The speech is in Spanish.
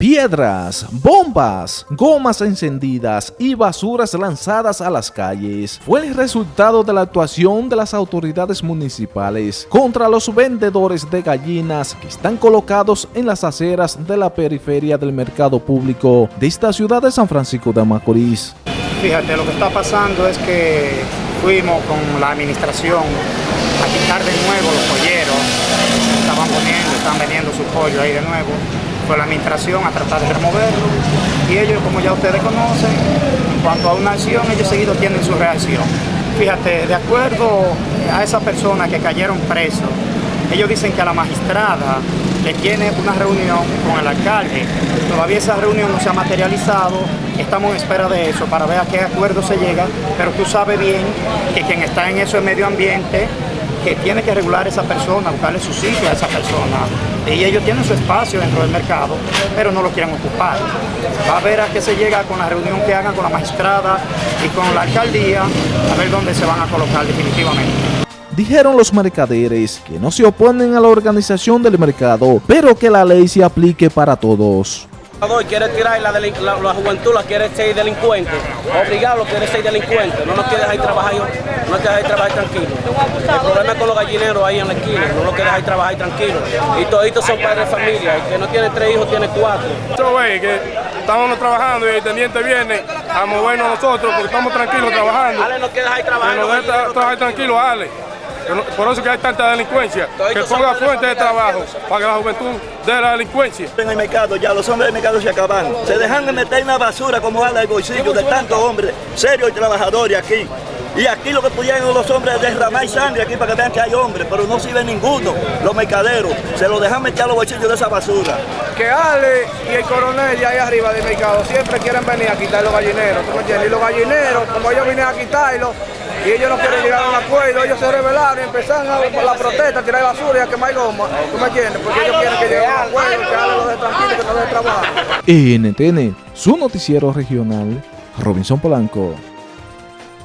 Piedras, bombas, gomas encendidas y basuras lanzadas a las calles fue el resultado de la actuación de las autoridades municipales contra los vendedores de gallinas que están colocados en las aceras de la periferia del mercado público de esta ciudad de San Francisco de Macorís. Fíjate, lo que está pasando es que fuimos con la administración a quitar de nuevo los polleros, estaban poniendo, están vendiendo su pollo ahí de nuevo fue la administración a tratar de removerlo y ellos, como ya ustedes conocen, en cuanto a una acción, ellos seguido tienen su reacción. Fíjate, de acuerdo a esa persona que cayeron presos, ellos dicen que a la magistrada le tiene una reunión con el alcalde. Todavía esa reunión no se ha materializado, estamos en espera de eso para ver a qué acuerdo se llega, pero tú sabes bien que quien está en eso es medio ambiente que tiene que regular esa persona, buscarle su sitio a esa persona. Y ellos tienen su espacio dentro del mercado, pero no lo quieren ocupar. Va a ver a qué se llega con la reunión que hagan con la magistrada y con la alcaldía, a ver dónde se van a colocar definitivamente. Dijeron los mercaderes que no se oponen a la organización del mercado, pero que la ley se aplique para todos quiere tirar la, la, juventud, la quiere ser delincuente, obligado quiere ser delincuente, no nos quiere dejar trabajar, no nos quiere dejar trabajar tranquilo. El problema es con los gallineros ahí en la esquina, no nos quiere dejar trabajar tranquilo. Y toditos son padres de familia, el que no tiene tres hijos tiene cuatro. Que estamos trabajando y el teniente viene a movernos nosotros porque estamos tranquilos trabajando. Ale no quiere dejar trabajar. Que nos deje trabajar tranquilo, Ale. Por eso que hay tanta delincuencia, que ponga fuente de trabajo para que la juventud de la delincuencia. En el mercado ya los hombres del mercado se acaban. Se dejan de meter en la basura como ala el bolsillo de tantos hombres serios y trabajadores aquí. Y aquí lo que pudieron los hombres es derramar sangre aquí para que vean que hay hombres, pero no sirve ninguno. Los mercaderos se lo dejan meter a los bolsillos de esa basura. Que Ale y el coronel ya ahí arriba del mercado siempre quieren venir a quitar los gallineros, Y los gallineros, como ellos vienen a quitarlos, y ellos no quieren llegar a un acuerdo, ellos se rebelaron y empezaron a la protesta, a tirar basura y a quemar goma, ¿tú me entiendes? Porque ellos quieren que llegue a un acuerdo, que hagan lo de tranquilo, que no de trabajo. NTN, su noticiero regional, Robinson Polanco.